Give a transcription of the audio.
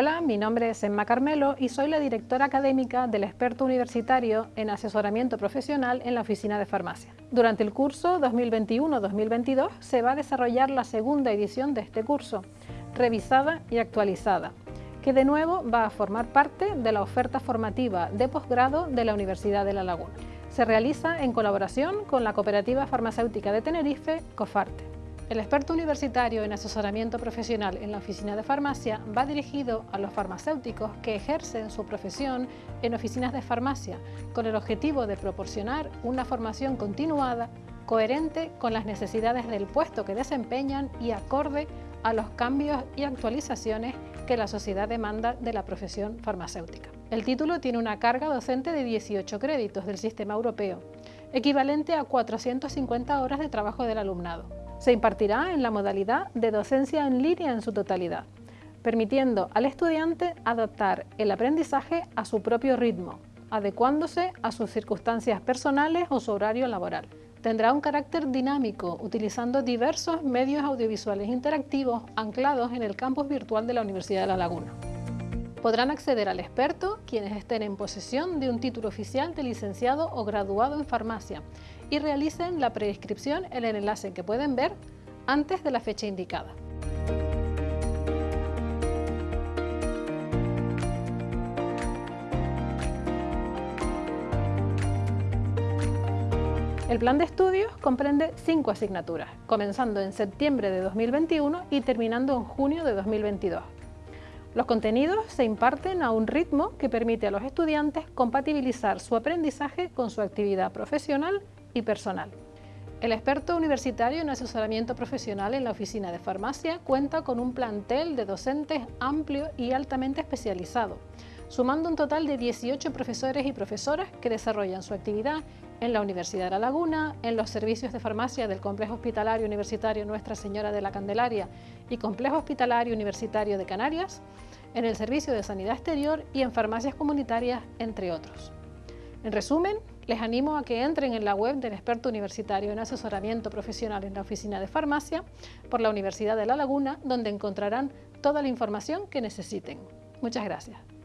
Hola, mi nombre es Emma Carmelo y soy la directora académica del experto universitario en asesoramiento profesional en la Oficina de Farmacia. Durante el curso 2021-2022 se va a desarrollar la segunda edición de este curso, revisada y actualizada, que de nuevo va a formar parte de la oferta formativa de posgrado de la Universidad de La Laguna. Se realiza en colaboración con la Cooperativa Farmacéutica de Tenerife, COFARTE. El experto universitario en asesoramiento profesional en la oficina de farmacia va dirigido a los farmacéuticos que ejercen su profesión en oficinas de farmacia con el objetivo de proporcionar una formación continuada, coherente con las necesidades del puesto que desempeñan y acorde a los cambios y actualizaciones que la sociedad demanda de la profesión farmacéutica. El título tiene una carga docente de 18 créditos del sistema europeo, equivalente a 450 horas de trabajo del alumnado. Se impartirá en la modalidad de docencia en línea en su totalidad, permitiendo al estudiante adaptar el aprendizaje a su propio ritmo, adecuándose a sus circunstancias personales o su horario laboral. Tendrá un carácter dinámico, utilizando diversos medios audiovisuales interactivos anclados en el campus virtual de la Universidad de La Laguna. Podrán acceder al experto quienes estén en posesión de un título oficial de licenciado o graduado en farmacia y realicen la preinscripción en el enlace que pueden ver antes de la fecha indicada. El plan de estudios comprende cinco asignaturas, comenzando en septiembre de 2021 y terminando en junio de 2022. Los contenidos se imparten a un ritmo que permite a los estudiantes compatibilizar su aprendizaje con su actividad profesional y personal. El experto universitario en asesoramiento profesional en la oficina de farmacia cuenta con un plantel de docentes amplio y altamente especializado, sumando un total de 18 profesores y profesoras que desarrollan su actividad en la Universidad de La Laguna, en los servicios de farmacia del Complejo Hospitalario Universitario Nuestra Señora de la Candelaria y Complejo Hospitalario Universitario de Canarias, en el Servicio de Sanidad Exterior y en farmacias comunitarias, entre otros. En resumen, les animo a que entren en la web del experto universitario en asesoramiento profesional en la oficina de farmacia por la Universidad de La Laguna, donde encontrarán toda la información que necesiten. Muchas gracias.